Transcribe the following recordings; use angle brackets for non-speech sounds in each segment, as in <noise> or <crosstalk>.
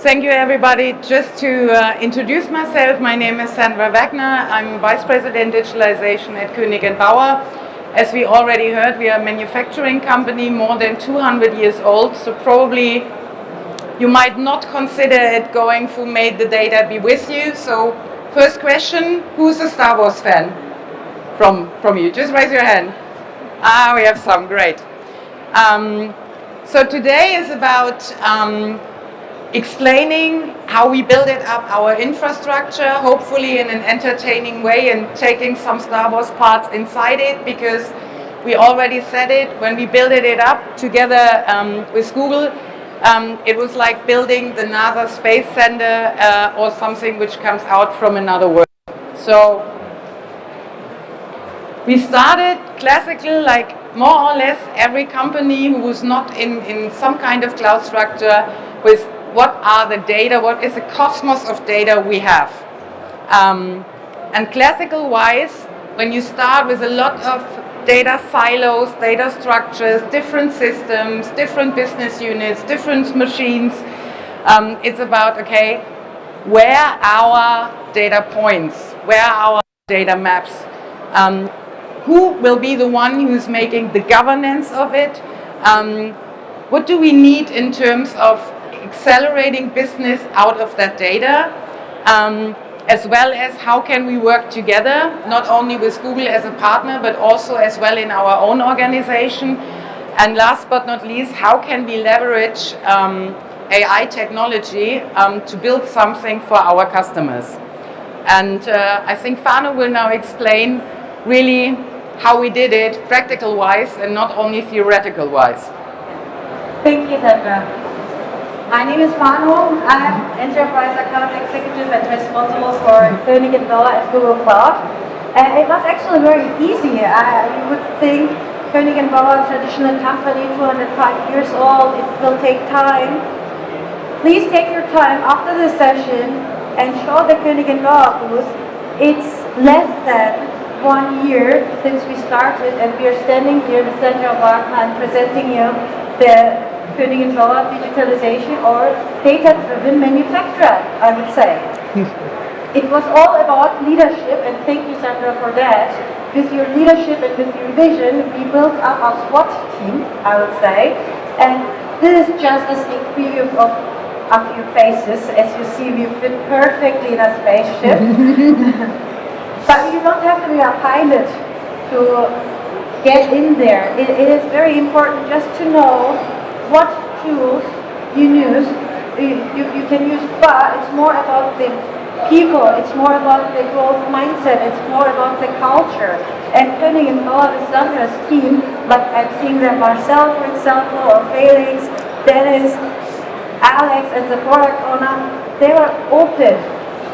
Thank you, everybody. Just to uh, introduce myself, my name is Sandra Wagner. I'm Vice President Digitalization at Koenig & Bauer. As we already heard, we are a manufacturing company more than 200 years old, so probably you might not consider it going through May the Data Be With You. So first question, who's a Star Wars fan from, from you? Just raise your hand. Ah, we have some, great. Um, so today is about um, explaining how we build it up our infrastructure, hopefully in an entertaining way and taking some Star Wars parts inside it because we already said it, when we built it up together um, with Google, um, it was like building the NASA Space Center uh, or something which comes out from another world. So we started classically like more or less every company who was not in, in some kind of cloud structure with what are the data, what is the cosmos of data we have. Um, and classical wise, when you start with a lot of data silos, data structures, different systems, different business units, different machines, um, it's about, okay, where are our data points, where are our data maps, um, who will be the one who's making the governance of it, um, what do we need in terms of accelerating business out of that data, um, as well as how can we work together, not only with Google as a partner, but also as well in our own organization. And last but not least, how can we leverage um, AI technology um, to build something for our customers. And uh, I think Fano will now explain really how we did it practical-wise and not only theoretical-wise. Thank you, Sandra. My name is Manu. I'm Enterprise Account Executive and responsible for Koenig & Bauer at Google Cloud. And it was actually very easy. I, you would think Koenig & Bauer, traditional company, 205 years old, it will take time. Please take your time after the session and show the Koenig & Bauer booth. It's less than one year since we started and we are standing here in the center of our plant presenting you the Koenig & Bauer digitalization or data-driven manufacturer, I would say. <laughs> it was all about leadership and thank you Sandra for that. With your leadership and with your vision, we built up a SWAT team, I would say. And this is just a sneak preview of a few faces. As you see, we fit perfectly in a spaceship. <laughs> But you don't have to be a pilot to get in there. it, it is very important just to know what tools you use, you, you, can use, but it's more about the people, it's more about the growth mindset, it's more about the culture. And Koenig and Bauer is Sandra's team, like I'm seeing that Marcel, for example, or Felix, Dennis, Alex as the product owner, they were open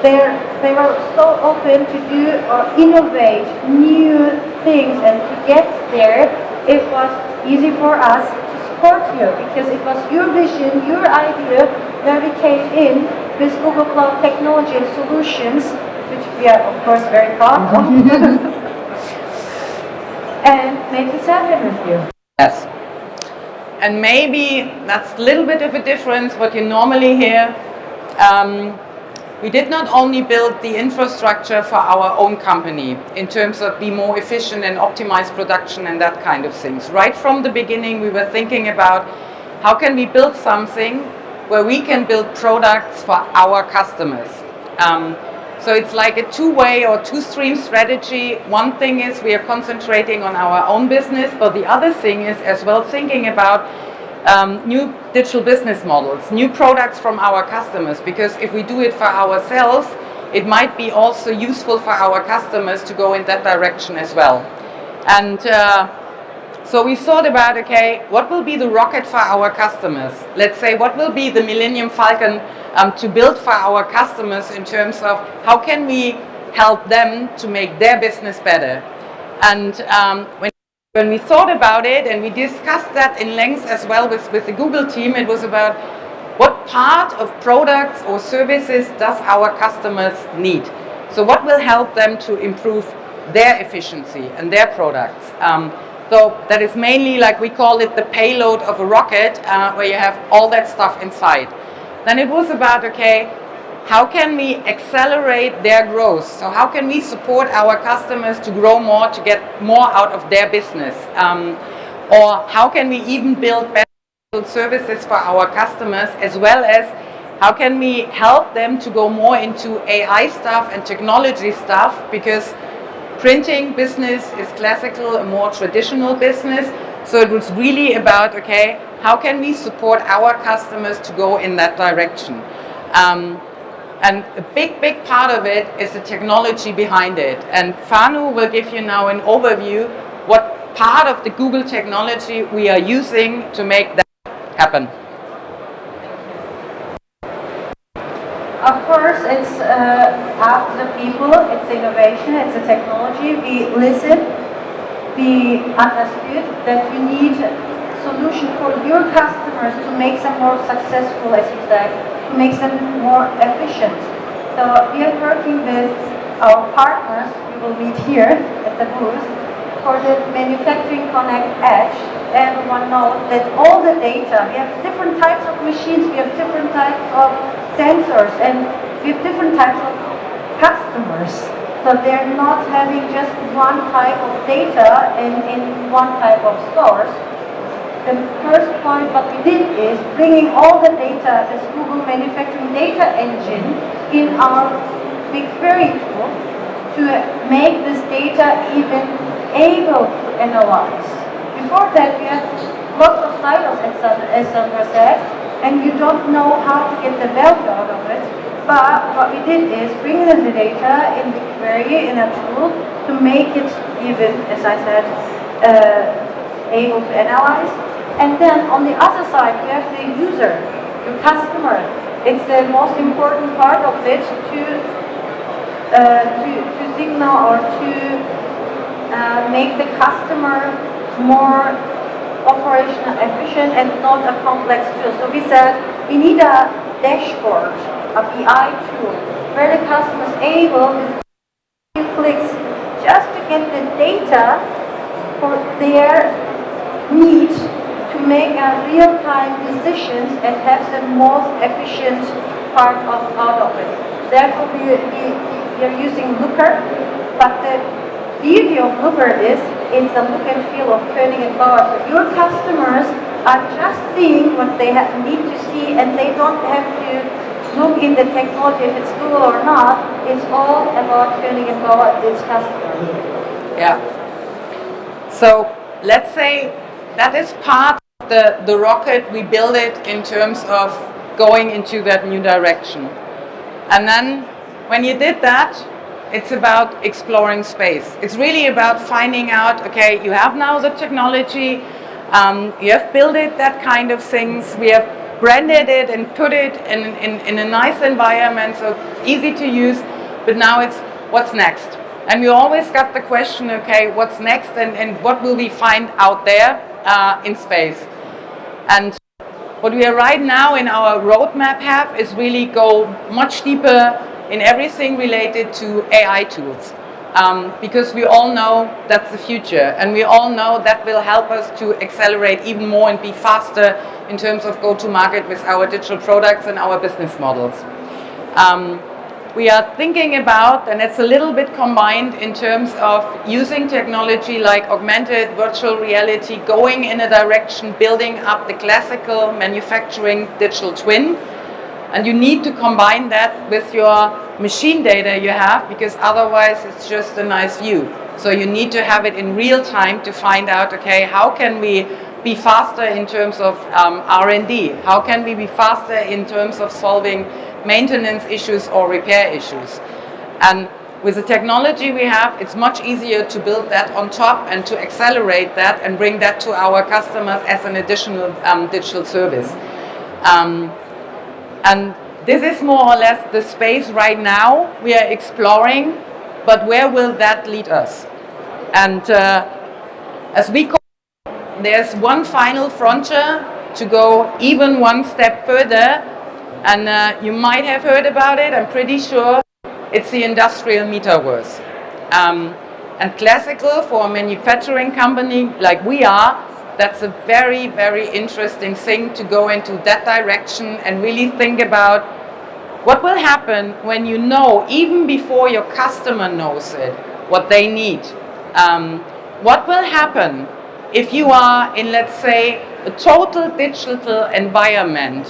they're, they were so open to do or innovate new things and to get there, it was easy for us to support you because it was your vision, your idea where we came in with Google Cloud Technology and Solutions, which we are of course very proud of, <laughs> <laughs> and make this happen with you. Yes. And maybe that's a little bit of a difference what you normally hear. Um, we did not only build the infrastructure for our own company in terms of be more efficient and optimize production and that kind of things. Right from the beginning, we were thinking about how can we build something where we can build products for our customers. Um, so it's like a two-way or two-stream strategy. One thing is we are concentrating on our own business, but the other thing is as well thinking about um, new digital business models, new products from our customers, because if we do it for ourselves, it might be also useful for our customers to go in that direction as well. And uh, so we thought about, okay, what will be the rocket for our customers? Let's say, what will be the Millennium Falcon um, to build for our customers in terms of how can we help them to make their business better? And um, when when we thought about it and we discussed that in length as well with, with the Google team, it was about what part of products or services does our customers need? So what will help them to improve their efficiency and their products? Um, so that is mainly like we call it the payload of a rocket uh, where you have all that stuff inside. then it was about, okay, how can we accelerate their growth? So how can we support our customers to grow more, to get more out of their business? Um, or how can we even build better services for our customers as well as how can we help them to go more into AI stuff and technology stuff because printing business is classical, a more traditional business. So it was really about, okay, how can we support our customers to go in that direction? Um, and a big, big part of it is the technology behind it. And Fanu will give you now an overview what part of the Google technology we are using to make that happen. Of course, it's uh, after the people, it's innovation, it's the technology. We listen, we understood that you need solution for your customers to make them more successful, as you said, to make them more efficient. So we are working with our partners, we will meet here at the booth, for the Manufacturing Connect Edge. Everyone knows that all the data, we have different types of machines, we have different types of sensors and we have different types of customers. So they're not having just one type of data in, in one type of stores. The first point what we did is bringing all the data, this Google Manufacturing Data Engine, in our BigQuery tool to make this data even able to analyze. Before that, we had lots of silos, as Sandra said, and you don't know how to get the value out of it. But what we did is bring in the data in the query in a tool to make it even, as I said, uh, able to analyze. And then on the other side, you have the user, your customer. It's the most important part of it to uh, to, to signal or to uh, make the customer more operational efficient and not a complex tool. So we said we need a dashboard, a BI tool, where the customer is able with clicks just to get the data for their needs make a real-time decisions and have the most efficient part of out of it. Therefore, we, we, we are using Looker, but the beauty of Looker is it's a look and feel of Koenig Bauer. So your customers are just seeing what they have, need to see and they don't have to look in the technology if it's Google or not. It's all about turning and and its customers. Yeah. So let's say that is part the, the rocket, we build it in terms of going into that new direction. And then when you did that, it's about exploring space. It's really about finding out, okay, you have now the technology, um, you have built it, that kind of things, we have branded it and put it in, in, in a nice environment, so easy to use, but now it's what's next? And we always got the question, okay, what's next and, and what will we find out there uh, in space? And what we are right now in our roadmap have is really go much deeper in everything related to AI tools. Um, because we all know that's the future and we all know that will help us to accelerate even more and be faster in terms of go-to-market with our digital products and our business models. Um, we are thinking about, and it's a little bit combined in terms of using technology like augmented virtual reality, going in a direction, building up the classical manufacturing digital twin, and you need to combine that with your machine data you have because otherwise it's just a nice view. So you need to have it in real time to find out, okay, how can we be faster in terms of um, R&D? How can we be faster in terms of solving maintenance issues or repair issues? And with the technology we have, it's much easier to build that on top and to accelerate that and bring that to our customers as an additional um, digital service. Um, and this is more or less the space right now we are exploring, but where will that lead us? And uh, as we call there's one final frontier to go even one step further, and uh, you might have heard about it, I'm pretty sure, it's the industrial metaverse. Um, and classical for a manufacturing company like we are, that's a very, very interesting thing to go into that direction and really think about what will happen when you know, even before your customer knows it, what they need. Um, what will happen if you are in, let's say, a total digital environment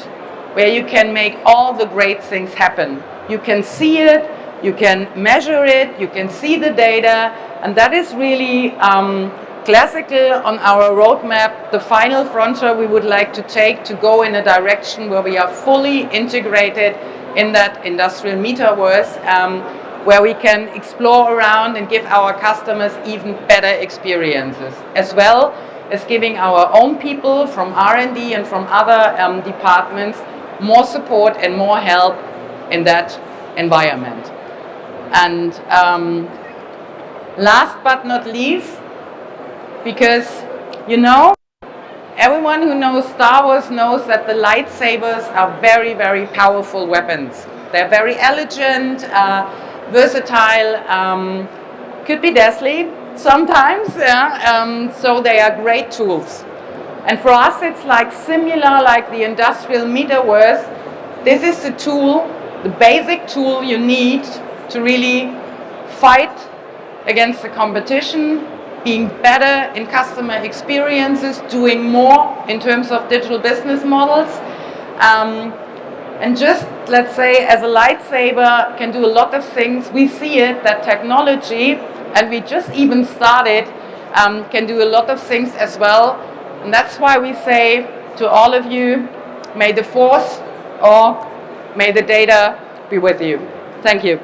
where you can make all the great things happen. You can see it, you can measure it, you can see the data, and that is really um, classical on our roadmap, the final frontier we would like to take to go in a direction where we are fully integrated in that industrial metaverse, um, where we can explore around and give our customers even better experiences, as well as giving our own people from R&D and from other um, departments more support and more help in that environment. And um, last but not least, because you know, everyone who knows Star Wars knows that the lightsabers are very, very powerful weapons. They're very elegant, uh, versatile, um, could be deadly sometimes, yeah? um, so they are great tools. And for us it's like similar like the industrial metaverse. This is the tool, the basic tool you need to really fight against the competition, being better in customer experiences, doing more in terms of digital business models. Um, and just, let's say, as a lightsaber can do a lot of things, we see it, that technology, and we just even started, um, can do a lot of things as well. And that's why we say to all of you, may the force or may the data be with you. Thank you.